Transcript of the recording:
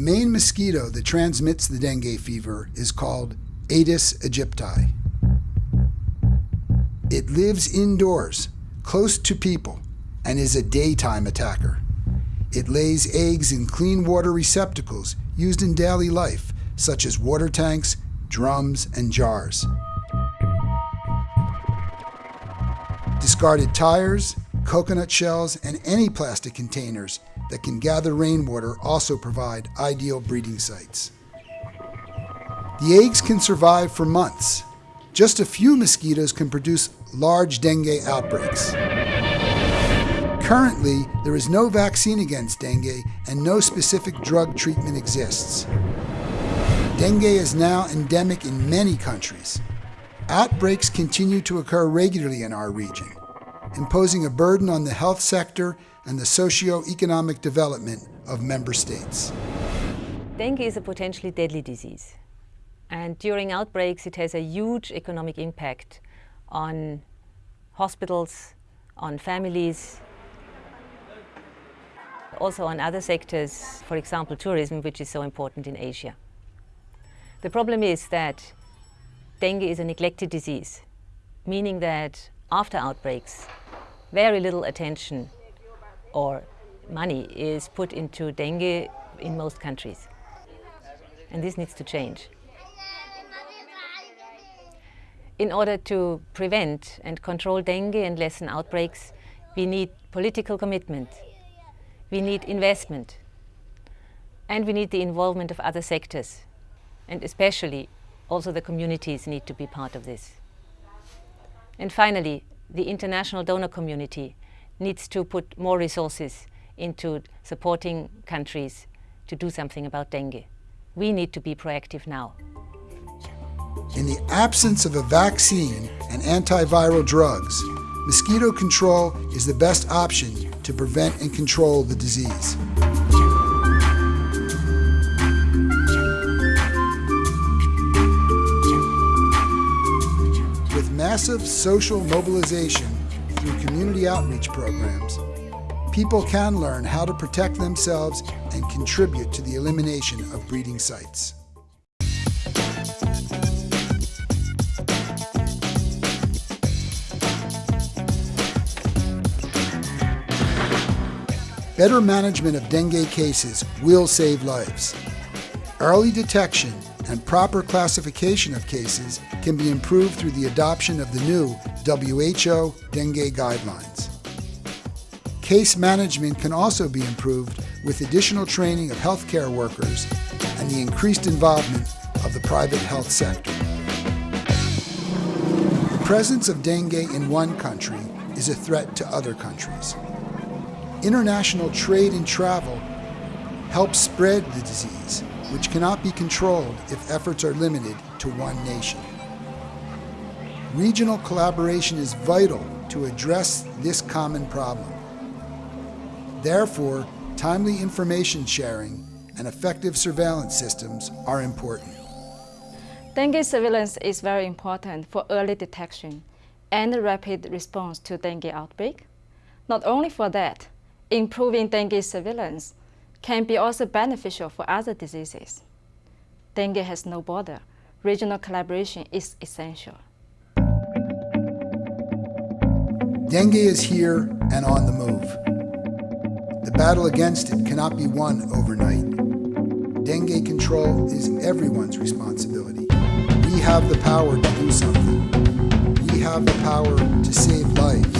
main mosquito that transmits the dengue fever is called Aedes aegypti. It lives indoors, close to people, and is a daytime attacker. It lays eggs in clean water receptacles used in daily life, such as water tanks, drums, and jars. Discarded tires, coconut shells, and any plastic containers that can gather rainwater also provide ideal breeding sites. The eggs can survive for months. Just a few mosquitoes can produce large dengue outbreaks. Currently, there is no vaccine against dengue and no specific drug treatment exists. Dengue is now endemic in many countries. Outbreaks continue to occur regularly in our region, imposing a burden on the health sector and the socio-economic development of member states. Dengue is a potentially deadly disease. And during outbreaks, it has a huge economic impact on hospitals, on families, also on other sectors, for example tourism, which is so important in Asia. The problem is that dengue is a neglected disease, meaning that after outbreaks, very little attention or money is put into dengue in most countries. And this needs to change. In order to prevent and control dengue and lessen outbreaks, we need political commitment, we need investment, and we need the involvement of other sectors, and especially also the communities need to be part of this. And finally, the international donor community needs to put more resources into supporting countries to do something about dengue. We need to be proactive now. In the absence of a vaccine and antiviral drugs, mosquito control is the best option to prevent and control the disease. Massive social mobilization through community outreach programs, people can learn how to protect themselves and contribute to the elimination of breeding sites. Better management of dengue cases will save lives. Early detection and proper classification of cases can be improved through the adoption of the new WHO dengue guidelines. Case management can also be improved with additional training of healthcare workers and the increased involvement of the private health sector. The presence of dengue in one country is a threat to other countries. International trade and travel help spread the disease, which cannot be controlled if efforts are limited to one nation. Regional collaboration is vital to address this common problem. Therefore, timely information sharing and effective surveillance systems are important. Dengue surveillance is very important for early detection and rapid response to dengue outbreak. Not only for that, improving dengue surveillance can be also beneficial for other diseases. Dengue has no border. Regional collaboration is essential. Dengue is here and on the move. The battle against it cannot be won overnight. Dengue control is everyone's responsibility. We have the power to do something. We have the power to save lives.